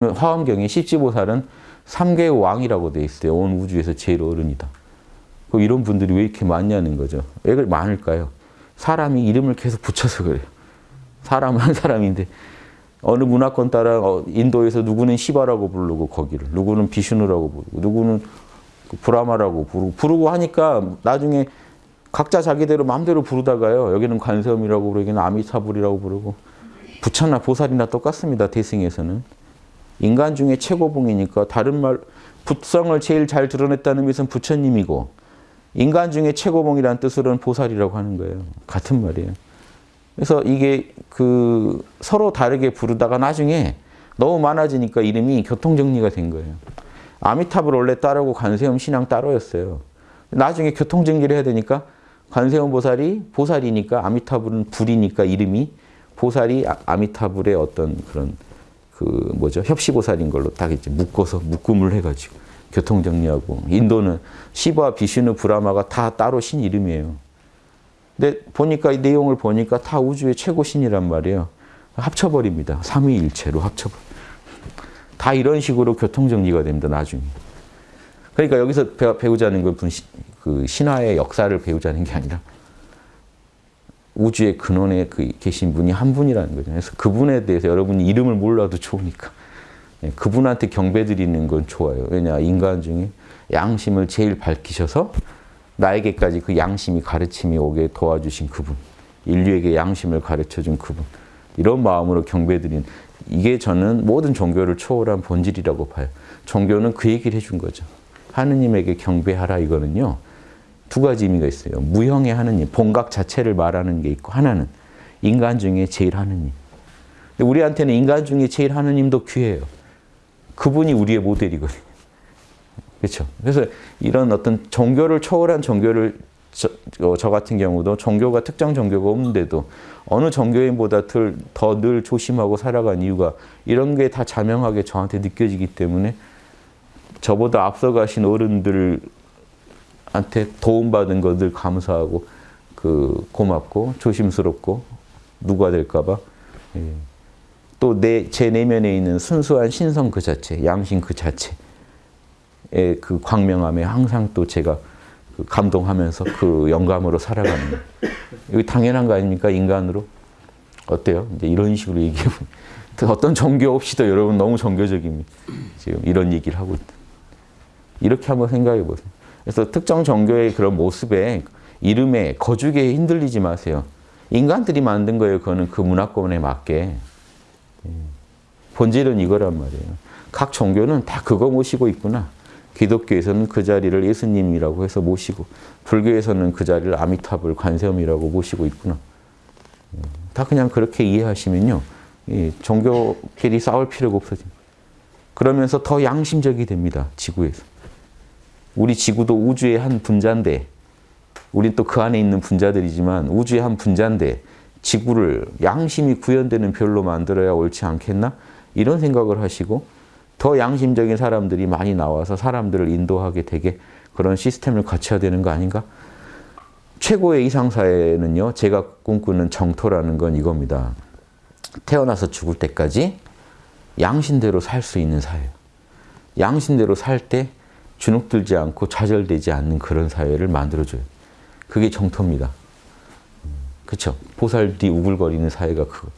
화엄경에 십지보살은 삼계의 왕이라고 돼 있어요. 온 우주에서 제일 어른이다. 이런 분들이 왜 이렇게 많냐는 거죠. 왜 많을까요? 사람이 이름을 계속 붙여서 그래요. 사람은 한 사람인데 어느 문화권 따라 어, 인도에서 누구는 시바라고 부르고 거기를 누구는 비슈누라고 부르고 누구는 그 브라마라고 부르고 부르고 하니까 나중에 각자 자기대로 마음대로 부르다가요. 여기는 관세음이라고 부르고 여기는 아미타불이라고 부르고 부처나 보살이나 똑같습니다. 대승에서는. 인간 중에 최고봉이니까 다른 말 부성을 제일 잘 드러냈다는 것은 부처님이고 인간 중에 최고봉이라는 뜻으로는 보살이라고 하는 거예요. 같은 말이에요. 그래서 이게 그 서로 다르게 부르다가 나중에 너무 많아지니까 이름이 교통정리가 된 거예요. 아미타불 원래 따르고 관세음 신앙 따로였어요. 나중에 교통정리를 해야 되니까 관세음 보살이 보살이니까 아미타불은 불이니까 이름이 보살이 아, 아미타불의 어떤 그런 그 뭐죠 협시보살인 걸로 딱 이제 묶어서 묶음을 해가지고 교통 정리하고 인도는 시바, 비슈누, 브라마가 다 따로 신 이름이에요. 근데 보니까 이 내용을 보니까 다 우주의 최고 신이란 말이에요. 합쳐버립니다. 삼위일체로 합쳐버. 다 이런 식으로 교통 정리가 됩니다. 나중에. 그러니까 여기서 배우자는 그 신화의 역사를 배우자는 게 아니라 우주의 근원에 그 계신 분이 한 분이라는 거죠. 그래서 그분에 대해서 여러분이 이름을 몰라도 좋으니까 예, 그분한테 경배드리는 건 좋아요. 왜냐 인간 중에 양심을 제일 밝히셔서 나에게까지 그 양심이 가르침이 오게 도와주신 그분 인류에게 양심을 가르쳐준 그분 이런 마음으로 경배드리는 이게 저는 모든 종교를 초월한 본질이라고 봐요. 종교는 그 얘기를 해준 거죠. 하느님에게 경배하라 이거는요. 두 가지 의미가 있어요. 무형의 하느님, 본각 자체를 말하는 게 있고 하나는 인간 중에 제일 하느님. 우리한테는 인간 중에 제일 하느님도 귀해요. 그분이 우리의 모델이거든요. 그렇죠. 그래서 이런 어떤 종교를 초월한 종교를 저, 어, 저, 같은 경우도 종교가 특정 종교가 없는데도 어느 종교인보다 더 늘 조심하고 살아간 이유가 이런 게 다 자명하게 저한테 느껴지기 때문에 저보다 앞서가신 어른들 한테 도움받은 것들 감사하고 그 고맙고 조심스럽고 누가 될까봐 예. 또내 제 내면에 있는 순수한 신성 그 자체, 양심 그 자체의 그 광명함에 항상 또 제가 그 감동하면서 그 영감으로 살아가는 이거 당연한 거 아닙니까 인간으로 어때요? 이제 이런 식으로 얘기해 어떤 종교 없이도 여러분 너무 종교적입니다. 지금 이런 얘기를 하고. 이렇게 한번 생각해 보세요. 그래서 특정 종교의 그런 모습에 이름에 거죽에 흔들리지 마세요. 인간들이 만든 거예요. 그거는 그 문화권에 맞게. 예. 본질은 이거란 말이에요. 각 종교는 다 그거 모시고 있구나. 기독교에서는 그 자리를 예수님이라고 해서 모시고 불교에서는 그 자리를 아미타불 관세음이라고 모시고 있구나. 예. 다 그냥 그렇게 이해하시면요. 종교끼리 싸울 필요가 없어집니다. 그러면서 더 양심적이 됩니다. 지구에서. 우리 지구도 우주의 한 분자인데 우린 또 그 안에 있는 분자들이지만 우주의 한 분자인데 지구를 양심이 구현되는 별로 만들어야 옳지 않겠나? 이런 생각을 하시고 더 양심적인 사람들이 많이 나와서 사람들을 인도하게 되게 그런 시스템을 갖춰야 되는 거 아닌가? 최고의 이상사회는요. 제가 꿈꾸는 정토라는 건 이겁니다. 태어나서 죽을 때까지 양심대로 살 수 있는 사회. 양심대로 살 때 주눅들지 않고 좌절되지 않는 그런 사회를 만들어줘요. 그게 정토입니다. 그렇죠? 보살 뒤 우글거리는 사회가 그거.